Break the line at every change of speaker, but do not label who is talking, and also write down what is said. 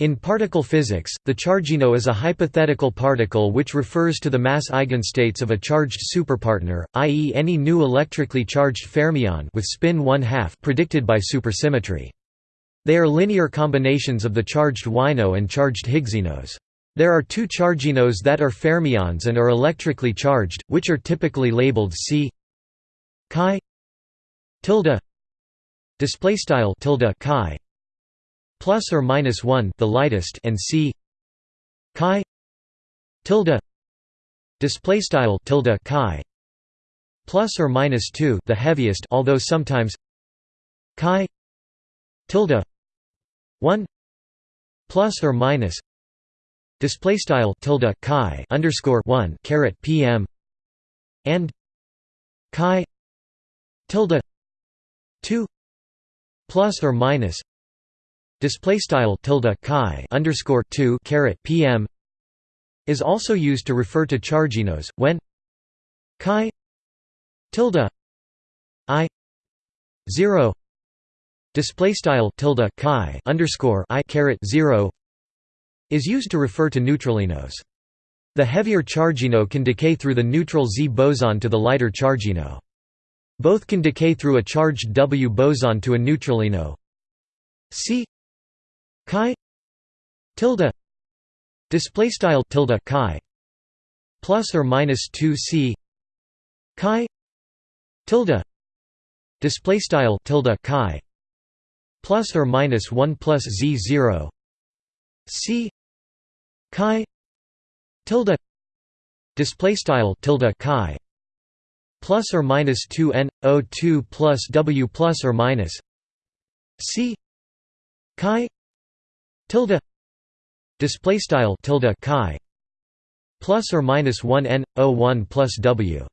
In particle physics, the chargino is a hypothetical particle which refers to the mass eigenstates of a charged superpartner, i.e. any new electrically charged fermion with spin 1 2 predicted by supersymmetry. They are linear combinations of the charged wino and charged Higgsinos. There are two charginos that are fermions and are electrically charged, which are typically labeled C chi tilde display style tilde chi plus or minus 1 the lightest and c. Chi. Tilde. Display style tilde chi. Plus or minus 2 the heaviest although sometimes chi. Tilde. 1 plus or minus display style tilde chi underscore 1 caret pm and chi. Tilde. 2 plus or minus display style tilde chi underscore 2 caret pm is also used to refer to charginos when chi tilde i 0 display style tilde chi underscore i caret 0 is used to refer to neutralinos the heavier chargino can decay through the neutral Z boson to the lighter chargino. Both can decay through a charged W boson to a neutralino. C chi tilde display style tilde chi plus or minus 2 c chi tilde display style tilde chi plus or minus 1 plus z 0 c chi tilde display style tilde chi plus or minus 2 n o 2 plus w plus or minus c chi tilde display style tilde chi plus or minus 1 n o 1 plus w